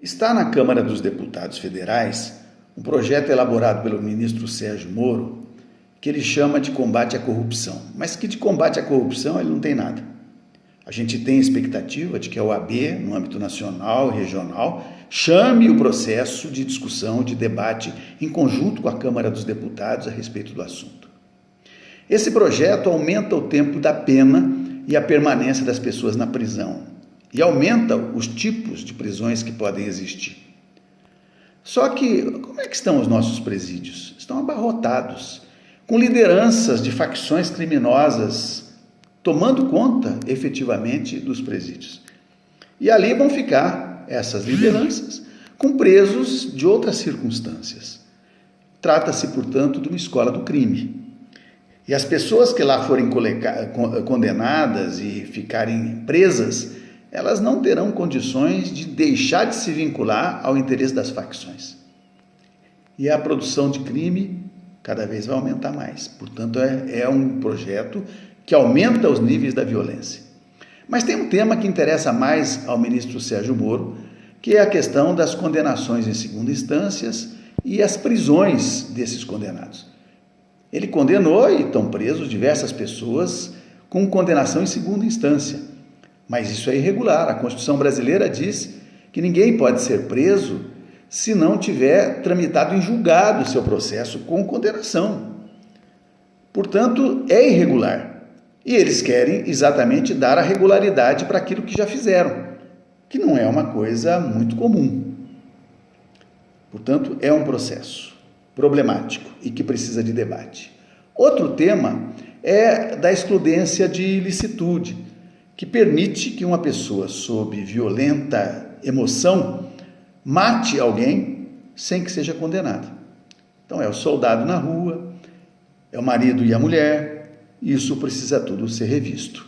Está na Câmara dos Deputados Federais um projeto elaborado pelo ministro Sérgio Moro que ele chama de combate à corrupção, mas que de combate à corrupção ele não tem nada. A gente tem expectativa de que a OAB, no âmbito nacional e regional, chame o processo de discussão, de debate em conjunto com a Câmara dos Deputados a respeito do assunto. Esse projeto aumenta o tempo da pena e a permanência das pessoas na prisão, e aumenta os tipos de prisões que podem existir. Só que, como é que estão os nossos presídios? Estão abarrotados, com lideranças de facções criminosas tomando conta efetivamente dos presídios. E ali vão ficar essas lideranças com presos de outras circunstâncias. Trata-se, portanto, de uma escola do crime. E as pessoas que lá forem condenadas e ficarem presas elas não terão condições de deixar de se vincular ao interesse das facções. E a produção de crime cada vez vai aumentar mais. Portanto, é, é um projeto que aumenta os níveis da violência. Mas tem um tema que interessa mais ao ministro Sérgio Moro, que é a questão das condenações em segunda instâncias e as prisões desses condenados. Ele condenou e estão presos diversas pessoas com condenação em segunda instância. Mas isso é irregular. A Constituição brasileira diz que ninguém pode ser preso se não tiver tramitado em julgado o seu processo com condenação. Portanto, é irregular. E eles querem exatamente dar a regularidade para aquilo que já fizeram, que não é uma coisa muito comum. Portanto, é um processo problemático e que precisa de debate. Outro tema é da excludência de ilicitude que permite que uma pessoa sob violenta emoção mate alguém sem que seja condenada. Então é o soldado na rua, é o marido e a mulher, isso precisa tudo ser revisto.